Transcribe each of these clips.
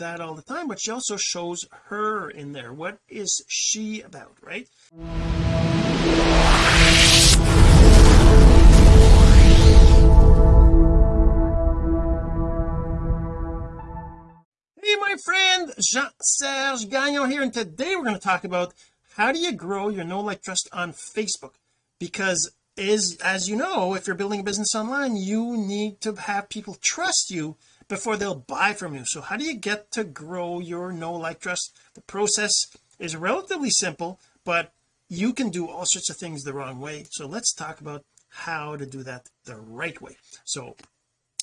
that all the time but she also shows her in there. What is she about right? Hey my friend Jean-Serge Gagnon here and today we're going to talk about how do you grow your no like trust on Facebook? Because is as you know if you're building a business online you need to have people trust you before they'll buy from you. So how do you get to grow your know like trust the process is relatively simple but you can do all sorts of things the wrong way. So let's talk about how to do that the right way. So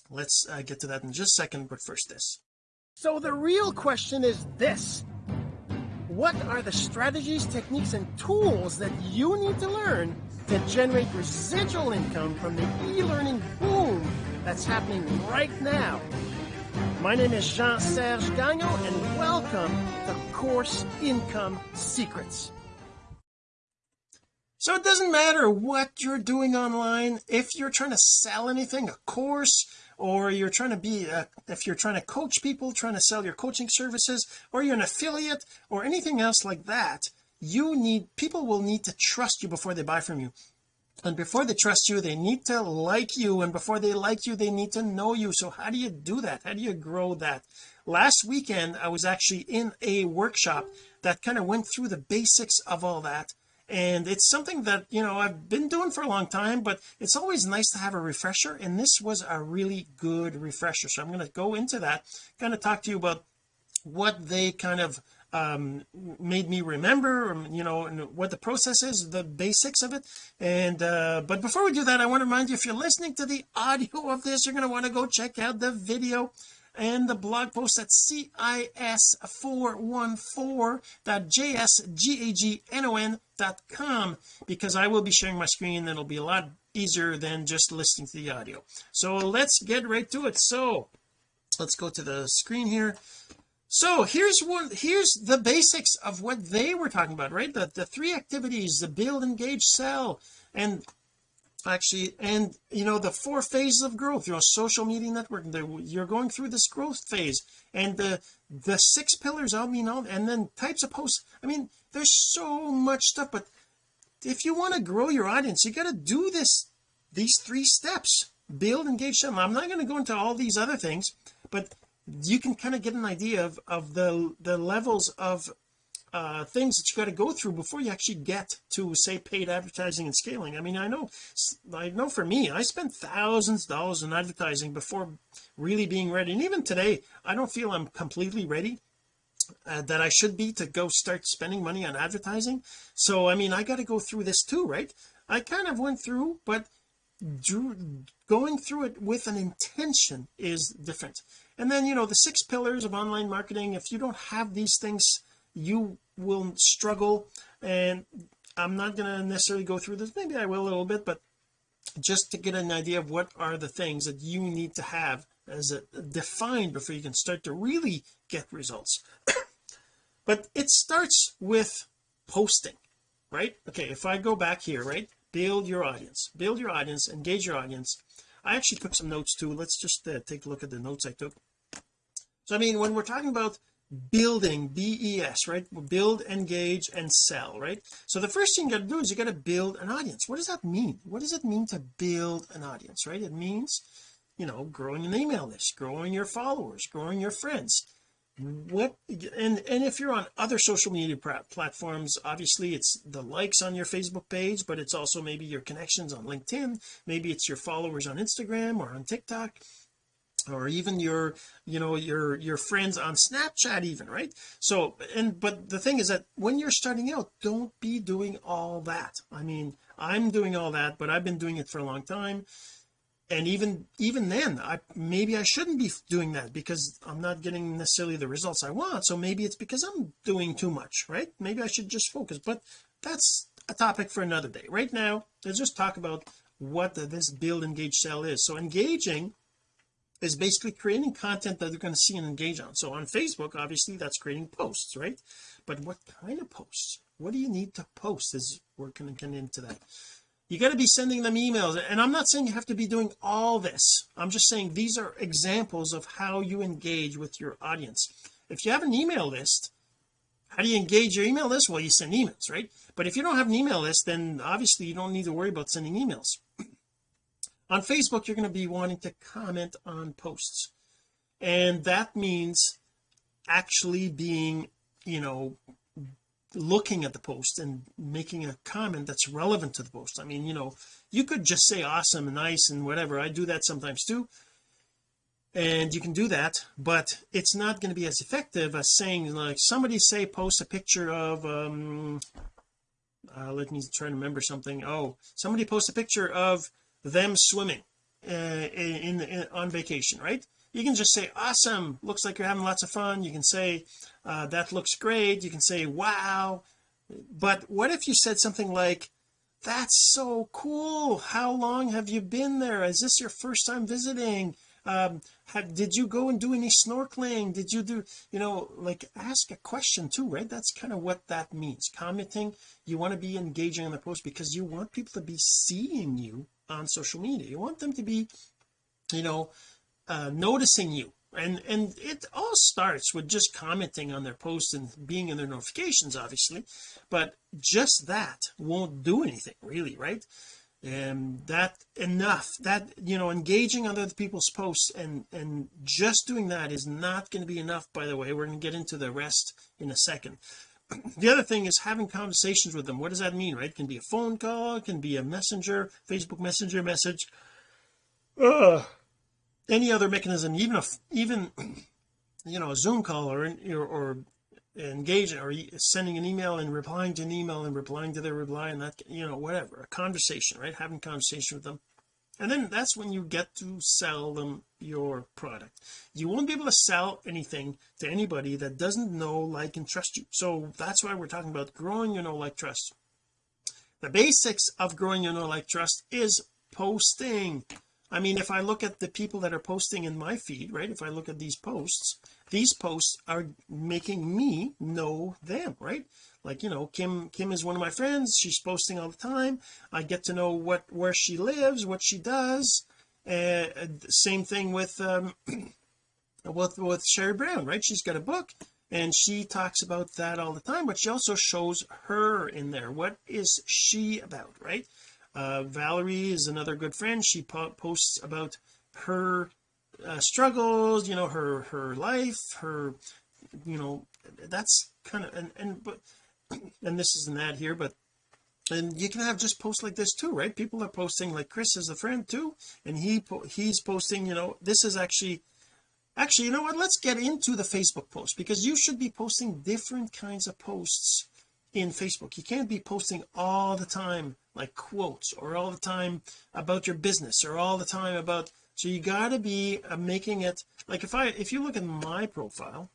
let's uh, get to that in just a second but first this. So the real question is this. What are the strategies techniques and tools that you need to learn to generate residual income from the e-learning boom that's happening right now my name is Jean-Serge Gagnon and welcome to Course Income Secrets. So it doesn't matter what you're doing online if you're trying to sell anything a course or you're trying to be a, if you're trying to coach people trying to sell your coaching services or you're an affiliate or anything else like that you need people will need to trust you before they buy from you and before they trust you they need to like you. And before they like you they need to know you. So how do you do that? How do you grow that? Last weekend I was actually in a workshop that kind of went through the basics of all that. And it's something that you know I've been doing for a long time but it's always nice to have a refresher. And this was a really good refresher. So I'm going to go into that kind of talk to you about what they kind of um made me remember um, you know what the process is the basics of it. And uh but before we do that I want to remind you if you're listening to the audio of this you're going to want to go check out the video and the blog post at cis414.jsgagnon.com because I will be sharing my screen it'll be a lot easier than just listening to the audio. So let's get right to it. So let's go to the screen here so here's one here's the basics of what they were talking about right? The, the three activities the build engage sell and actually and you know the four phases of growth you know social media networking you're going through this growth phase and the the six pillars I mean all and then types of posts. I mean there's so much stuff but if you want to grow your audience you got to do this these three steps build engage them I'm not going to go into all these other things but you can kind of get an idea of of the the levels of uh things that you got to go through before you actually get to say paid advertising and scaling. I mean I know I know for me I spent thousands of dollars in advertising before really being ready. And even today I don't feel I'm completely ready uh, that I should be to go start spending money on advertising. So I mean I got to go through this too right? I kind of went through but drew, going through it with an intention is different and then you know the six pillars of online marketing if you don't have these things you will struggle. And I'm not going to necessarily go through this. Maybe I will a little bit but just to get an idea of what are the things that you need to have as a defined before you can start to really get results. But it starts with posting right? Okay if I go back here right build your audience. Build your audience engage your audience. I actually took some notes too. Let's just uh, take a look at the notes I took so I mean when we're talking about building BES right? Build engage and sell right? So the first thing you got to do is you got to build an audience. What does that mean? What does it mean to build an audience right? It means you know growing an email list growing your followers growing your friends. What and and if you're on other social media platforms obviously it's the likes on your Facebook page but it's also maybe your connections on LinkedIn maybe it's your followers on Instagram or on TikTok or even your you know your your friends on Snapchat even right? So and but the thing is that when you're starting out don't be doing all that. I mean I'm doing all that but I've been doing it for a long time. And even even then I maybe I shouldn't be doing that because I'm not getting necessarily the results I want. So maybe it's because I'm doing too much right? Maybe I should just focus. But that's a topic for another day. Right now let's just talk about what this build engage sell is. So engaging is basically creating content that they're going to see and engage on. So on Facebook obviously that's creating posts right? But what kind of posts? What do you need to post is we're going to get into that. You got to be sending them emails and I'm not saying you have to be doing all this. I'm just saying these are examples of how you engage with your audience. If you have an email list how do you engage your email list? Well you send emails right? But if you don't have an email list then obviously you don't need to worry about sending emails on Facebook you're going to be wanting to comment on posts. And that means actually being you know looking at the post and making a comment that's relevant to the post. I mean you know you could just say awesome and nice and whatever. I do that sometimes too. And you can do that but it's not going to be as effective as saying like somebody say post a picture of um uh, let me try to remember something. Oh somebody post a picture of them swimming uh, in, in on vacation right? You can just say awesome looks like you're having lots of fun. You can say uh, that looks great. You can say wow. But what if you said something like that's so cool. How long have you been there? Is this your first time visiting? Um have, did you go and do any snorkeling? Did you do you know like ask a question too right? That's kind of what that means. Commenting you want to be engaging in the post because you want people to be seeing you on social media. You want them to be you know uh, noticing you. And and it all starts with just commenting on their posts and being in their notifications obviously. But just that won't do anything really right? And that enough that you know engaging on other people's posts and and just doing that is not going to be enough by the way. We're going to get into the rest in a second the other thing is having conversations with them. What does that mean right? It can be a phone call it can be a messenger Facebook messenger message. Uh, any other mechanism even if even you know a zoom call or or, or engaging or sending an email and replying to an email and replying to their reply and that you know whatever a conversation right? Having conversation with them and then that's when you get to sell them your product. You won't be able to sell anything to anybody that doesn't know like and trust you. So that's why we're talking about growing your know like trust. The basics of growing your know like trust is posting. I mean if I look at the people that are posting in my feed right if I look at these posts these posts are making me know them right like you know Kim Kim is one of my friends. She's posting all the time. I get to know what where she lives what she does. Uh, same thing with um with with Sherry Brown right? She's got a book and she talks about that all the time but she also shows her in there. What is she about right? Uh, Valerie is another good friend. She po posts about her uh, struggles you know her her life her you know that's kind of and and but and this isn't that here but and you can have just posts like this too right? People are posting like Chris is a friend too and he he's posting you know this is actually actually you know what? Let's get into the Facebook post because you should be posting different kinds of posts in Facebook. You can't be posting all the time like quotes or all the time about your business or all the time about so you got to be uh, making it like if I if you look at my profile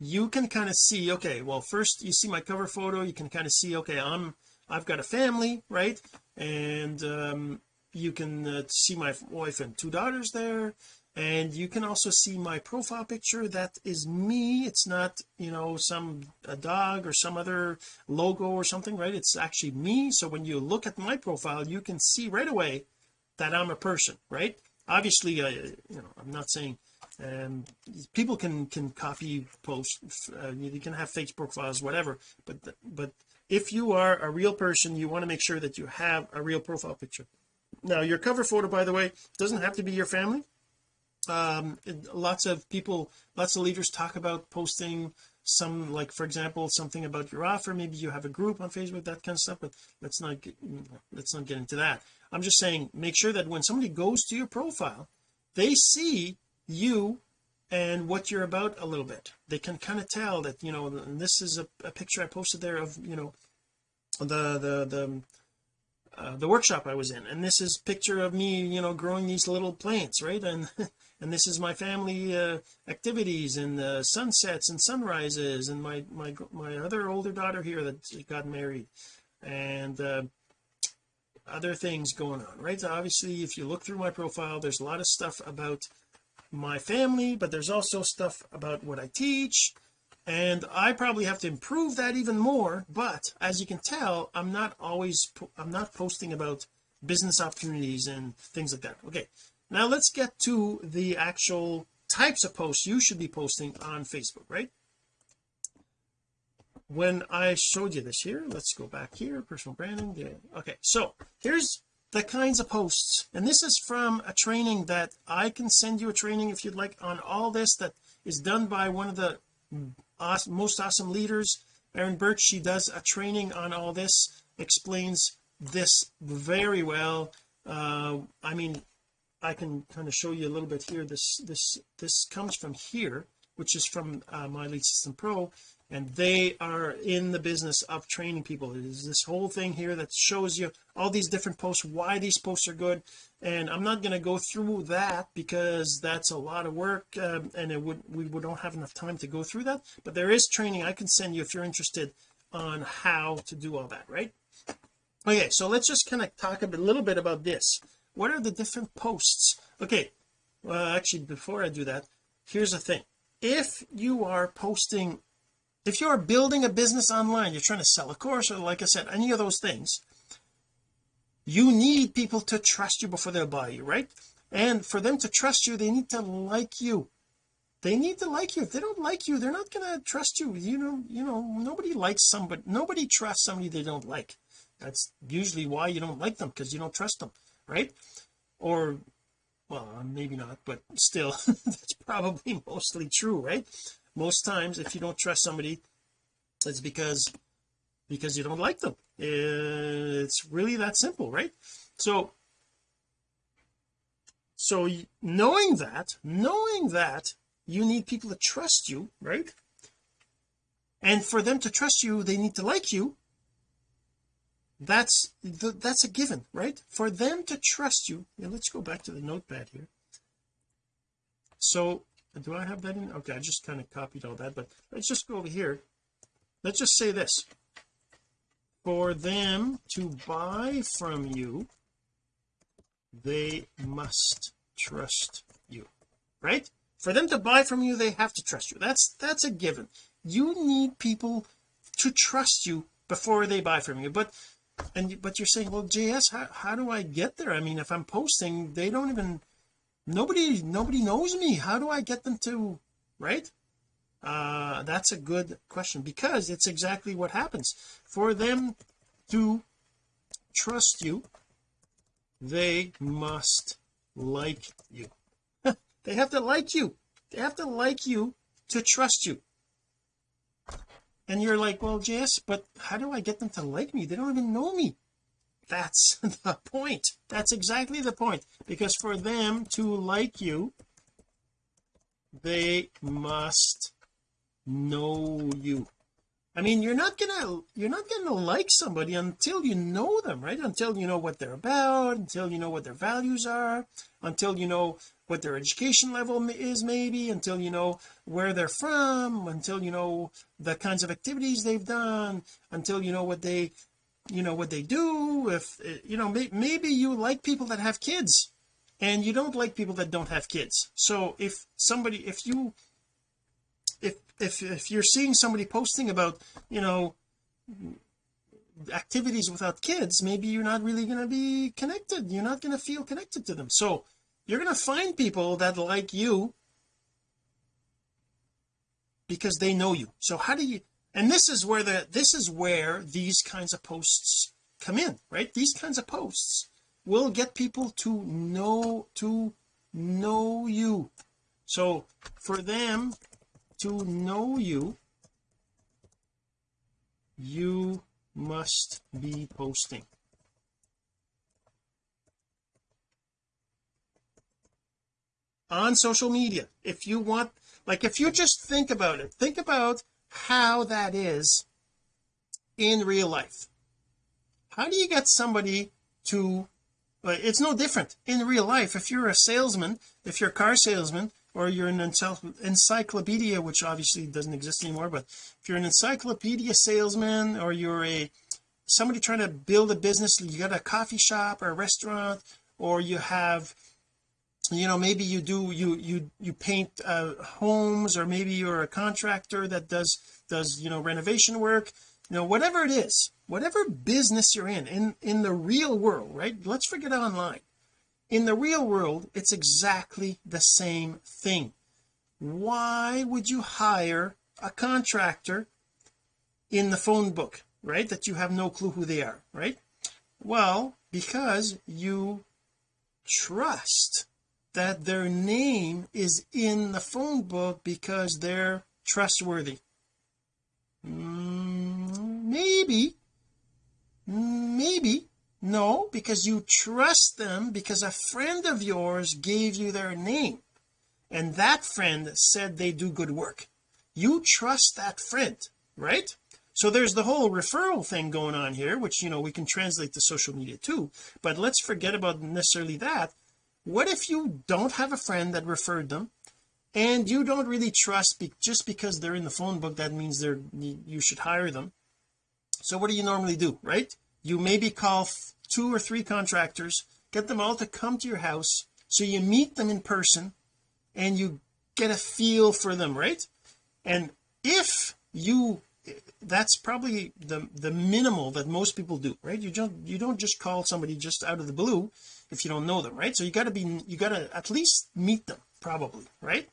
you can kind of see okay well first you see my cover photo you can kind of see okay I'm I've got a family right? And um you can uh, see my wife and two daughters there. And you can also see my profile picture that is me. It's not you know some a dog or some other logo or something right? It's actually me. So when you look at my profile you can see right away that I'm a person right? Obviously I you know I'm not saying um people can can copy post uh, you can have fake profiles whatever but but if you are a real person you want to make sure that you have a real profile picture. Now your cover photo by the way doesn't have to be your family. Um lots of people lots of leaders talk about posting some like for example something about your offer. Maybe you have a group on Facebook that kind of stuff but let's not get, let's not get into that. I'm just saying make sure that when somebody goes to your profile they see you and what you're about a little bit. They can kind of tell that you know this is a, a picture I posted there of you know the the the uh, the workshop I was in. And this is picture of me you know growing these little plants right? And and this is my family uh, activities and uh, sunsets and sunrises and my my my other older daughter here that got married and uh, other things going on right? So obviously if you look through my profile there's a lot of stuff about my family but there's also stuff about what I teach and I probably have to improve that even more but as you can tell I'm not always I'm not posting about business opportunities and things like that okay now let's get to the actual types of posts you should be posting on Facebook right when I showed you this here let's go back here personal branding yeah. okay so here's the kinds of posts. And this is from a training that I can send you a training if you'd like on all this that is done by one of the awesome, most awesome leaders. Erin Birch she does a training on all this explains this very well. Uh I mean I can kind of show you a little bit here. This this this comes from here which is from uh, my lead system pro and they are in the business of training people. There's this whole thing here that shows you all these different posts why these posts are good. And I'm not going to go through that because that's a lot of work um, and it would we don't have enough time to go through that. But there is training I can send you if you're interested on how to do all that right? Okay so let's just kind of talk a bit, little bit about this. What are the different posts? Okay well actually before I do that here's the thing. If you are posting if you're building a business online you're trying to sell a course or like I said any of those things you need people to trust you before they'll buy you right? And for them to trust you they need to like you. They need to like you. If they don't like you they're not going to trust you. You know you know nobody likes somebody nobody trusts somebody they don't like. That's usually why you don't like them because you don't trust them right? Or well maybe not but still that's probably mostly true right most times if you don't trust somebody it's because because you don't like them. It's really that simple right? So so knowing that knowing that you need people to trust you right? And for them to trust you they need to like you. That's that's a given right? For them to trust you yeah, let's go back to the notepad here. So do I have that in? Okay I just kind of copied all that but let's just go over here. Let's just say this. For them to buy from you they must trust you right? For them to buy from you they have to trust you. That's that's a given. You need people to trust you before they buy from you. But and but you're saying well JS how, how do I get there? I mean if I'm posting they don't even nobody nobody knows me. How do I get them to right? Uh that's a good question because it's exactly what happens. For them to trust you they must like you. They have to like you. They have to like you to trust you. And you're like well JS but how do I get them to like me? They don't even know me that's the point. That's exactly the point. Because for them to like you they must know you. I mean you're not gonna you're not gonna like somebody until you know them right? Until you know what they're about until you know what their values are until you know what their education level is maybe until you know where they're from until you know the kinds of activities they've done until you know what they you know what they do if you know may, maybe you like people that have kids and you don't like people that don't have kids. So if somebody if you if if if you're seeing somebody posting about you know activities without kids maybe you're not really going to be connected. You're not going to feel connected to them. So you're going to find people that like you because they know you. So how do you and this is where the this is where these kinds of posts come in right? These kinds of posts will get people to know to know you. So for them to know you you must be posting. On social media if you want like if you just think about it think about how that is in real life. How do you get somebody to uh, it's no different. In real life if you're a salesman if you're a car salesman or you're an encyclopedia which obviously doesn't exist anymore but if you're an encyclopedia salesman or you're a somebody trying to build a business you got a coffee shop or a restaurant or you have you know maybe you do you you you paint uh, homes or maybe you're a contractor that does does you know renovation work. You know whatever it is whatever business you're in in in the real world right? Let's forget online. In the real world it's exactly the same thing. Why would you hire a contractor in the phone book right that you have no clue who they are right? Well because you trust that their name is in the phone book because they're trustworthy. Mm, maybe. Maybe. No because you trust them because a friend of yours gave you their name. And that friend said they do good work. You trust that friend right? So there's the whole referral thing going on here which you know we can translate to social media too. But let's forget about necessarily that what if you don't have a friend that referred them and you don't really trust be just because they're in the phone book that means they're you should hire them. So what do you normally do right? You maybe call two or three contractors get them all to come to your house so you meet them in person and you get a feel for them right? And if you that's probably the the minimal that most people do right? You don't you don't just call somebody just out of the blue if you don't know them right? So you got to be you got to at least meet them probably right?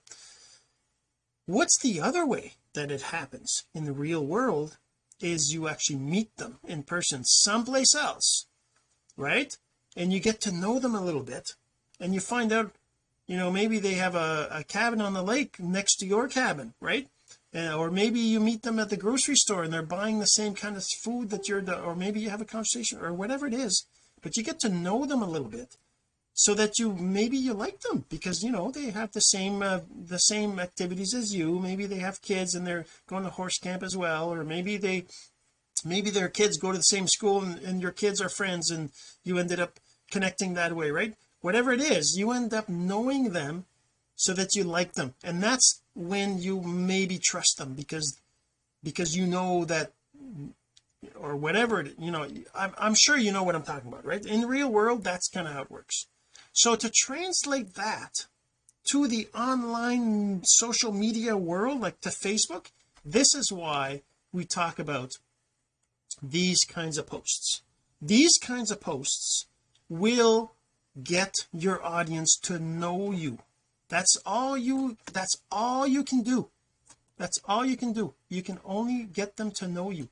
What's the other way that it happens in the real world is you actually meet them in person someplace else right? And you get to know them a little bit and you find out you know maybe they have a, a cabin on the lake next to your cabin right? Or maybe you meet them at the grocery store and they're buying the same kind of food that you're the, or maybe you have a conversation or whatever it is but you get to know them a little bit so that you maybe you like them because you know they have the same uh, the same activities as you. Maybe they have kids and they're going to horse camp as well or maybe they maybe their kids go to the same school and, and your kids are friends and you ended up connecting that way right? Whatever it is you end up knowing them so that you like them. And that's when you maybe trust them because because you know that or whatever you know I'm, I'm sure you know what I'm talking about right? In the real world that's kind of how it works. So to translate that to the online social media world like to Facebook this is why we talk about these kinds of posts. These kinds of posts will get your audience to know you. That's all you that's all you can do. That's all you can do. You can only get them to know you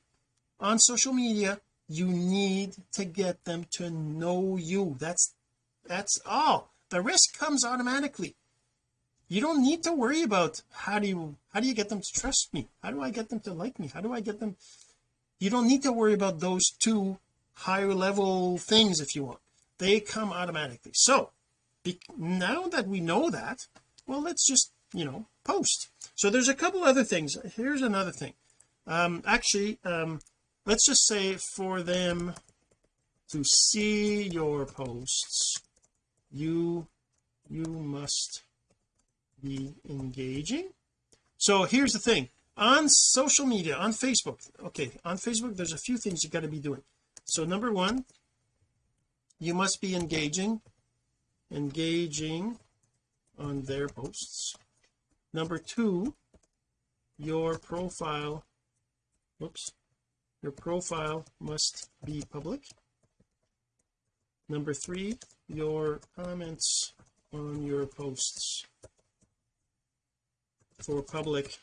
on social media you need to get them to know you. That's that's all. The rest comes automatically. You don't need to worry about how do you how do you get them to trust me? How do I get them to like me? How do I get them? You don't need to worry about those two higher level things if you want. They come automatically. So now that we know that well let's just you know post. So there's a couple other things. Here's another thing. Um actually um let's just say for them to see your posts you you must be engaging. So here's the thing. On social media on Facebook okay on Facebook there's a few things you got to be doing. So number one you must be engaging engaging on their posts. Number two your profile whoops your profile must be public. Number three your comments on your posts. For public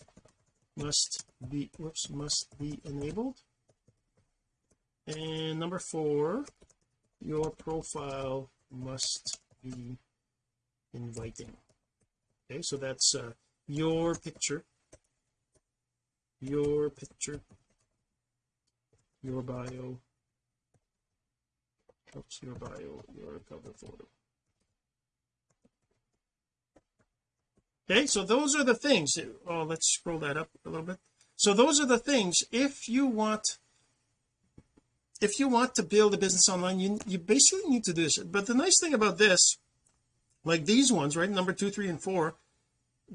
must be whoops must be enabled. And number four your profile must be inviting. Okay so that's uh, your picture. Your picture your bio. Oops your bio your cover photo okay so those are the things. Oh let's scroll that up a little bit. So those are the things. If you want if you want to build a business online you you basically need to do this. But the nice thing about this like these ones right number two three and four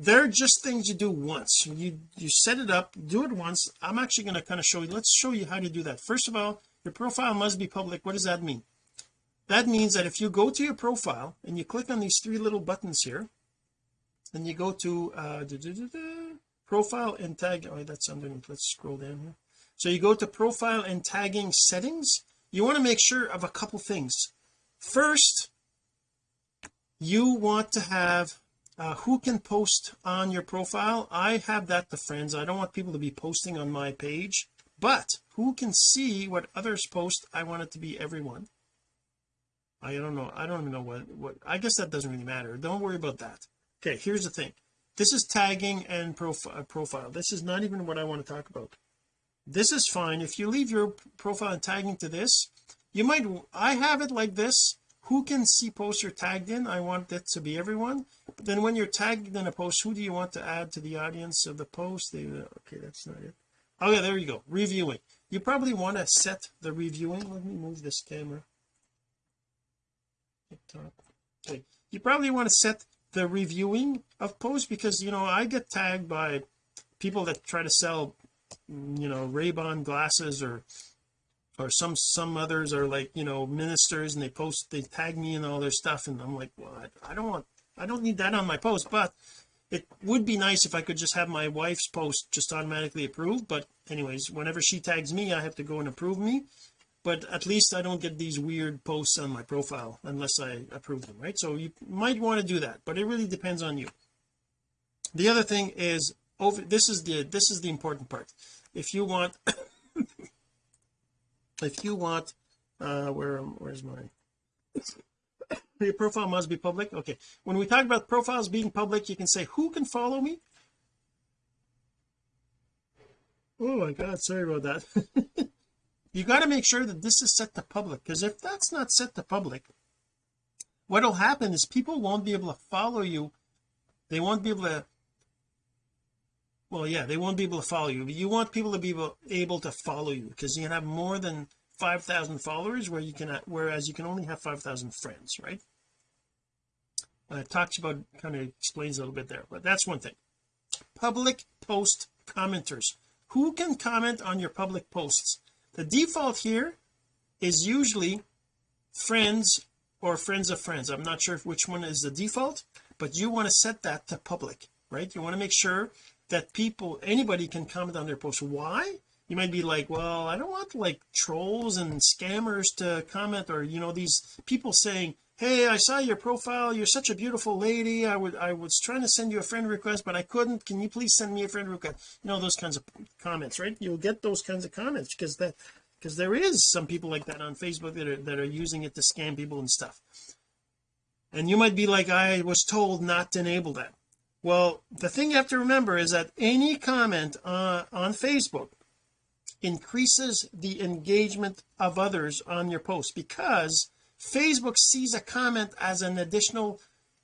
they're just things you do once. You you set it up do it once. I'm actually going to kind of show you let's show you how to do that. First of all your profile must be public. What does that mean? That means that if you go to your profile and you click on these three little buttons here and you go to uh da, da, da, profile and tag oh that's underneath. Let's scroll down here. So you go to profile and tagging settings. You want to make sure of a couple things. First you want to have uh, who can post on your profile? I have that to friends. I don't want people to be posting on my page but who can see what others post? I want it to be everyone. I don't know. I don't even know what what I guess that doesn't really matter. Don't worry about that. Okay here's the thing. This is tagging and profile uh, profile. This is not even what I want to talk about. This is fine. If you leave your profile and tagging to this you might I have it like this who can see posts you're tagged in? I want that to be everyone. Then when you're tagged in a post who do you want to add to the audience of the post? They, okay that's not it. Oh yeah there you go. Reviewing. You probably want to set the reviewing. Let me move this camera. Okay. You probably want to set the reviewing of posts because you know I get tagged by people that try to sell mm, you know Ray-Ban glasses or or some some others are like you know ministers and they post they tag me and all their stuff and I'm like well I, I don't want I don't need that on my post but it would be nice if I could just have my wife's post just automatically approved but anyways whenever she tags me I have to go and approve me but at least I don't get these weird posts on my profile unless I approve them right? So you might want to do that but it really depends on you. The other thing is over this is the this is the important part. If you want if you want uh where where's my your profile must be public? Okay. When we talk about profiles being public you can say who can follow me? Oh my god sorry about that. You got to make sure that this is set to public because if that's not set to public what'll happen is people won't be able to follow you. They won't be able to well yeah they won't be able to follow you But you want people to be able, to follow you because you can have more than 5,000 followers where you can whereas you can only have 5,000 friends right? Uh, it talks about kind of explains a little bit there but that's one thing. Public post commenters. Who can comment on your public posts? The default here is usually friends or friends of friends. I'm not sure which one is the default but you want to set that to public right? You want to make sure that people anybody can comment on their post why? You might be like well I don't want like trolls and scammers to comment or you know these people saying hey I saw your profile. You're such a beautiful lady. I would I was trying to send you a friend request but I couldn't. Can you please send me a friend request? You know those kinds of comments right? You'll get those kinds of comments because that because there is some people like that on Facebook that are that are using it to scam people and stuff. And you might be like I was told not to enable that well the thing you have to remember is that any comment uh, on Facebook increases the engagement of others on your post because Facebook sees a comment as an additional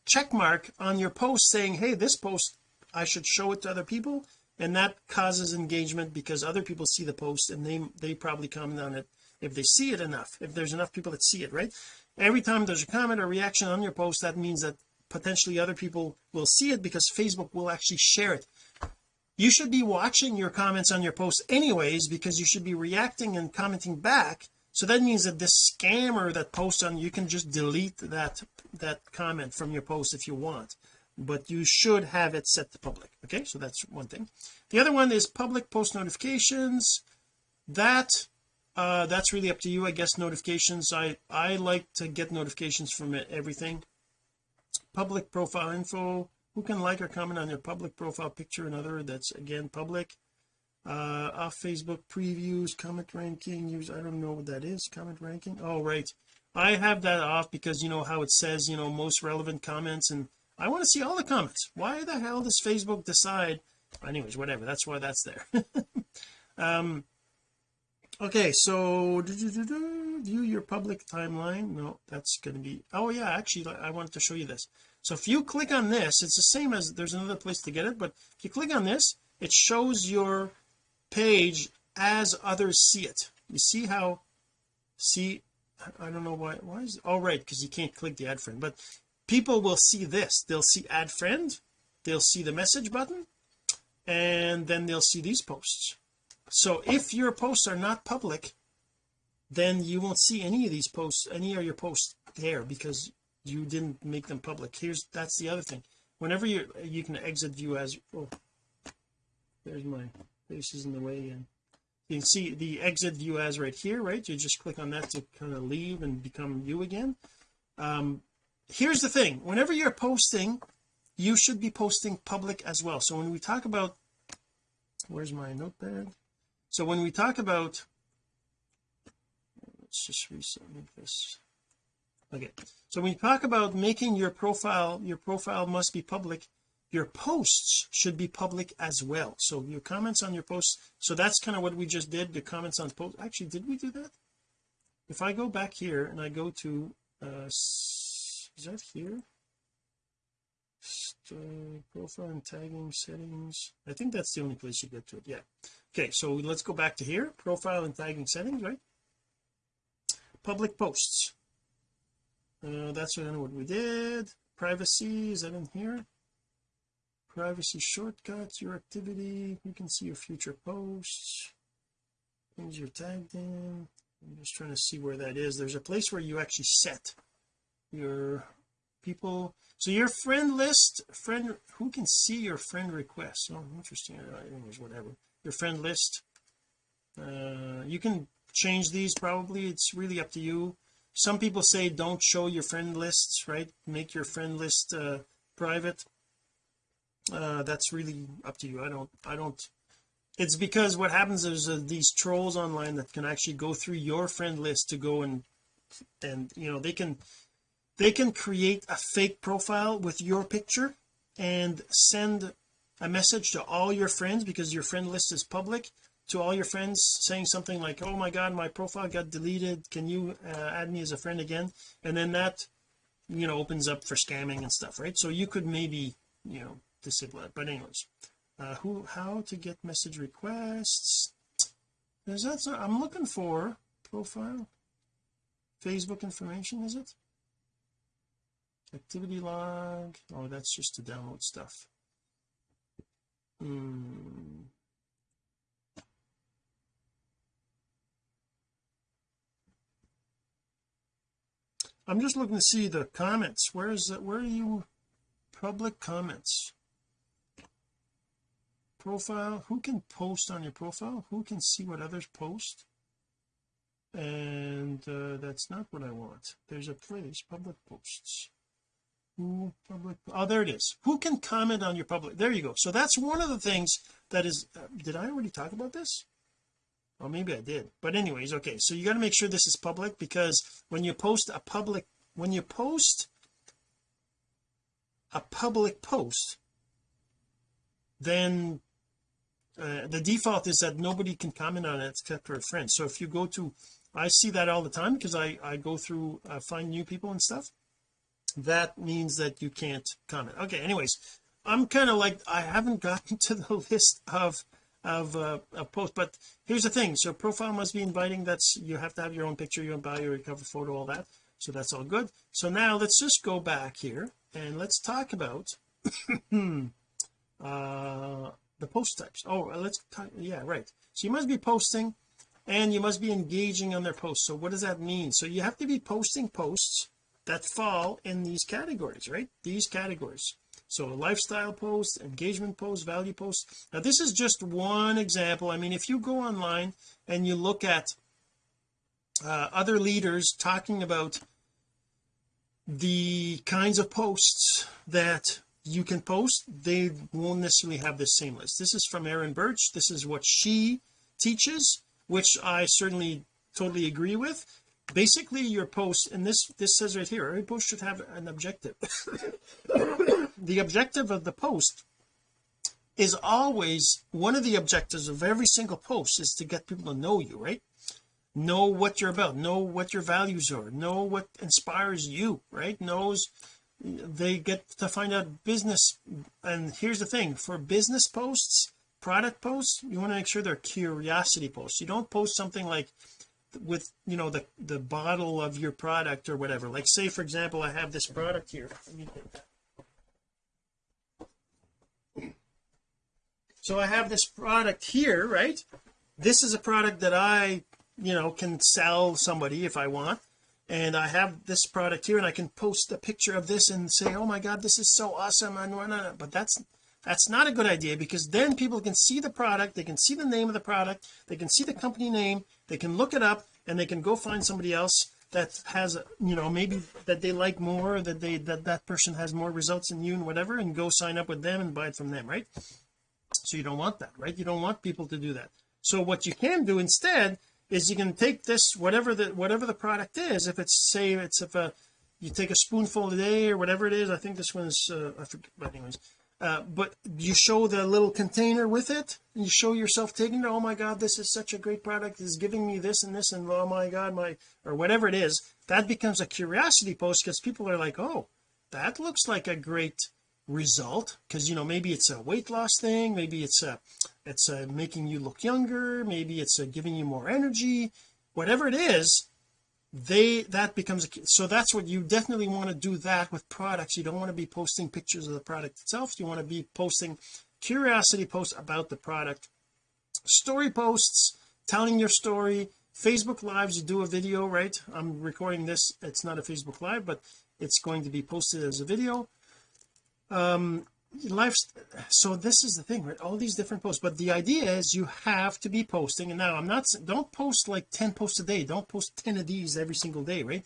check mark on your post saying hey this post I should show it to other people. And that causes engagement because other people see the post and they they probably comment on it if they see it enough if there's enough people that see it right? Every time there's a comment or reaction on your post that means that potentially other people will see it because Facebook will actually share it. You should be watching your comments on your posts anyways because you should be reacting and commenting back. So that means that this scammer that posts on you can just delete that that comment from your post if you want but you should have it set to public. Okay so that's one thing. The other one is public post notifications. That uh that's really up to you I guess notifications. I I like to get notifications from everything public profile info. Who can like or comment on your public profile picture and other that's again public? Uh off Facebook previews comment ranking use I don't know what that is comment ranking? Oh right. I have that off because you know how it says you know most relevant comments and I want to see all the comments. Why the hell does Facebook decide? Anyways whatever that's why that's there. Um okay so view your public timeline. No that's going to be oh yeah actually I wanted to show you this. So if you click on this it's the same as there's another place to get it but if you click on this it shows your page as others see it. You see how see I don't know why why is all oh, right because you can't click the add friend but people will see this. They'll see add friend they'll see the message button and then they'll see these posts so if your posts are not public then you won't see any of these posts any of your posts there because you didn't make them public. Here's that's the other thing. Whenever you you can exit view as oh there's my face is in the way and you can see the exit view as right here right? You just click on that to kind of leave and become you again. Um here's the thing. Whenever you're posting you should be posting public as well. So when we talk about where's my notepad so when we talk about let's just reset this. Okay. So when you talk about making your profile your profile must be public your posts should be public as well. So your comments on your posts so that's kind of what we just did the comments on post actually did we do that? If I go back here and I go to uh is that here? Uh, profile and tagging settings. I think that's the only place you get to it yeah okay so let's go back to here. Profile and tagging settings right? Public posts. Uh, that's what we did. Privacy is that in here? Privacy shortcuts your activity. You can see your future posts. Things you're tagged in. I'm just trying to see where that is. There's a place where you actually set your people. So your friend list friend who can see your friend requests oh interesting. Anyways whatever your friend list. Uh you can change these probably. It's really up to you. Some people say don't show your friend lists right? Make your friend list uh private. Uh that's really up to you. I don't I don't it's because what happens is uh, these trolls online that can actually go through your friend list to go and and you know they can they can create a fake profile with your picture and send a message to all your friends because your friend list is public to all your friends saying something like oh my god my profile got deleted. Can you uh, add me as a friend again? And then that you know opens up for scamming and stuff right? So you could maybe you know disable it. But anyways uh who how to get message requests? Is that so I'm looking for profile. Facebook information is it? Activity log. Oh that's just to download stuff hmm. I'm just looking to see the comments. Where is it where are you public comments? Profile who can post on your profile? Who can see what others post? And uh, that's not what I want. There's a place public posts public oh there it is. Who can comment on your public there you go. So that's one of the things that is uh, did I already talk about this? Or maybe I did. But anyways okay so you got to make sure this is public because when you post a public when you post a public post then uh, the default is that nobody can comment on it except for a friend. So if you go to I see that all the time because I I go through uh, find new people and stuff that means that you can't comment. Okay anyways I'm kind of like I haven't gotten to the list of of uh, a post but here's the thing. So profile must be inviting. That's you have to have your own picture your own bio your cover photo all that. So that's all good. So now let's just go back here and let's talk about uh the post types. Oh let's talk yeah right. So you must be posting and you must be engaging on their posts. So what does that mean? So you have to be posting posts that fall in these categories right? These categories. So lifestyle posts engagement posts value posts now this is just one example. I mean if you go online and you look at uh, other leaders talking about the kinds of posts that you can post they won't necessarily have the same list. This is from Erin Birch. This is what she teaches which I certainly totally agree with basically your post and this this says right here every post should have an objective. The objective of the post is always one of the objectives of every single post is to get people to know you right? Know what you're about know what your values are know what inspires you right? Knows they get to find out business. And here's the thing for business posts product posts you want to make sure they're curiosity posts. You don't post something like with you know the the bottle of your product or whatever. Like say for example I have this product here. So I have this product here right? This is a product that I you know can sell somebody if I want. And I have this product here and I can post a picture of this and say oh my god this is so awesome. And but that's that's not a good idea because then people can see the product they can see the name of the product they can see the company name they can look it up and they can go find somebody else that has you know maybe that they like more that they that that person has more results than you and whatever and go sign up with them and buy it from them right? So you don't want that right? You don't want people to do that. So what you can do instead is you can take this whatever the whatever the product is. If it's say it's if a you take a spoonful a day or whatever it is I think this one's uh, I forget but anyways uh, but you show the little container with it and you show yourself taking it oh my god this is such a great product. It's giving me this and this and oh my god my or whatever it is. That becomes a curiosity post because people are like oh that looks like a great result. Because you know maybe it's a weight loss thing maybe it's a it's a making you look younger maybe it's a giving you more energy whatever it is they that becomes a so that's what you definitely want to do that with products. You don't want to be posting pictures of the product itself. You want to be posting curiosity posts about the product story posts telling your story. Facebook lives you do a video right? I'm recording this. It's not a Facebook live but it's going to be posted as a video. Um life so this is the thing right? All these different posts but the idea is you have to be posting and now I'm not don't post like 10 posts a day don't post 10 of these every single day right?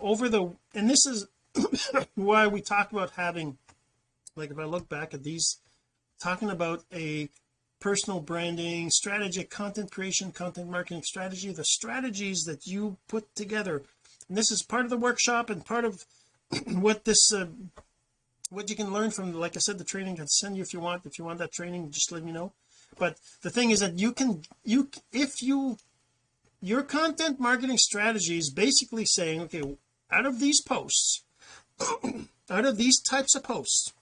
Over the and this is why we talk about having like if I look back at these talking about a personal branding strategy content creation content marketing strategy the strategies that you put together. And this is part of the workshop and part of what this uh, what you can learn from like I said the training. Can send you if you want. If you want that training just let me know. But the thing is that you can you if you your content marketing strategy is basically saying okay out of these posts out of these types of posts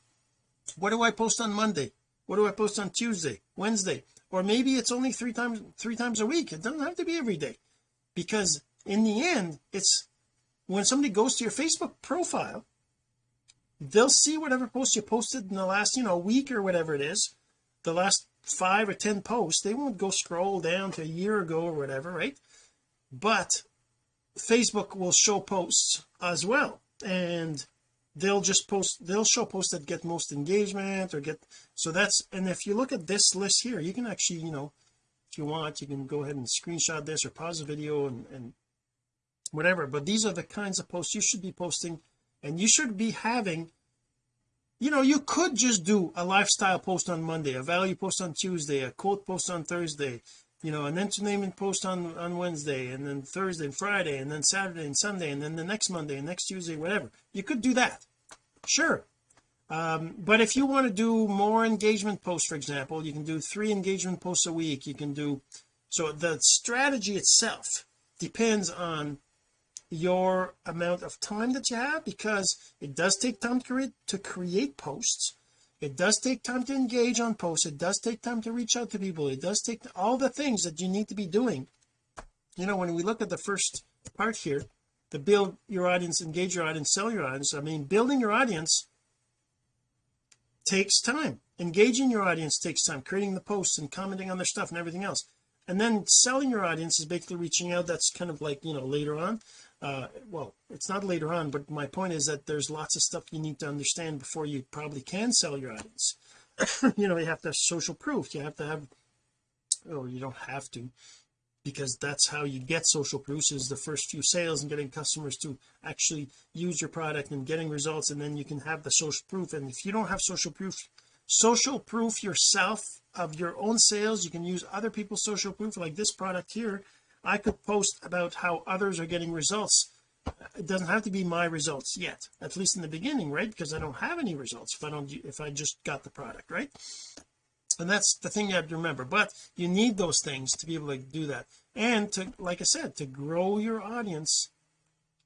what do I post on Monday? What do I post on Tuesday Wednesday? Or maybe it's only three times three times a week. It doesn't have to be every day. Because in the end it's when somebody goes to your Facebook profile they'll see whatever post you posted in the last you know week or whatever it is the last five or ten posts they won't go scroll down to a year ago or whatever right? But Facebook will show posts as well. And they'll just post they'll show posts that get most engagement or get so that's and if you look at this list here you can actually you know if you want you can go ahead and screenshot this or pause the video and, and whatever. But these are the kinds of posts you should be posting and you should be having you know you could just do a lifestyle post on Monday a value post on Tuesday a quote post on Thursday you know an entertainment post on on Wednesday and then Thursday and Friday and then Saturday and Sunday and then the next Monday and next Tuesday whatever. You could do that. Sure. Um, but if you want to do more engagement posts for example you can do three engagement posts a week. You can do so the strategy itself depends on your amount of time that you have because it does take time to create to create posts. It does take time to engage on posts. It does take time to reach out to people. It does take all the things that you need to be doing. You know when we look at the first part here to build your audience engage your audience sell your audience I mean building your audience takes time. Engaging your audience takes time. Creating the posts and commenting on their stuff and everything else. And then selling your audience is basically reaching out. That's kind of like you know later on uh well it's not later on but my point is that there's lots of stuff you need to understand before you probably can sell your audience you know you have to have social proof. You have to have or you don't have to because that's how you get social proofs is the first few sales and getting customers to actually use your product and getting results and then you can have the social proof. And if you don't have social proof social proof yourself of your own sales you can use other people's social proof like this product here I could post about how others are getting results. It doesn't have to be my results yet at least in the beginning right? Because I don't have any results if I don't if I just got the product right? And that's the thing you have to remember. But you need those things to be able to do that. And to like I said to grow your audience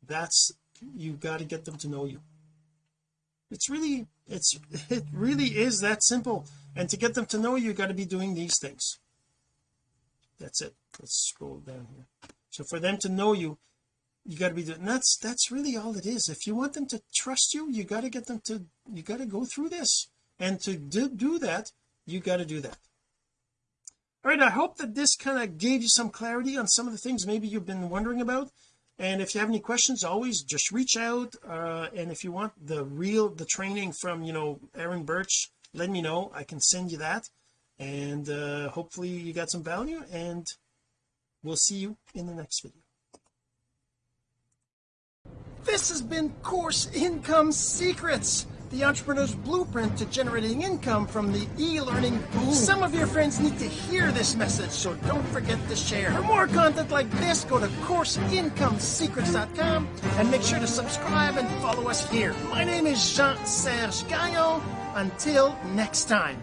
that's you've got to get them to know you. It's really it's it really is that simple. And to get them to know you, you got to be doing these things that's it. Let's scroll down here. So for them to know you you got to be doing that's that's really all it is. If you want them to trust you you got to get them to you got to go through this. And to do, do that you got to do that. All right I hope that this kind of gave you some clarity on some of the things maybe you've been wondering about. And if you have any questions always just reach out. Uh, and if you want the real the training from you know Aaron Birch let me know. I can send you that and uh, hopefully you got some value and we'll see you in the next video. This has been course income secrets the entrepreneur's blueprint to generating income from the e-learning. Boom. some of your friends need to hear this message so don't forget to share. For more content like this go to courseincomesecrets.com and make sure to subscribe and follow us here. My name is Jean-Serge Gagnon. Until next time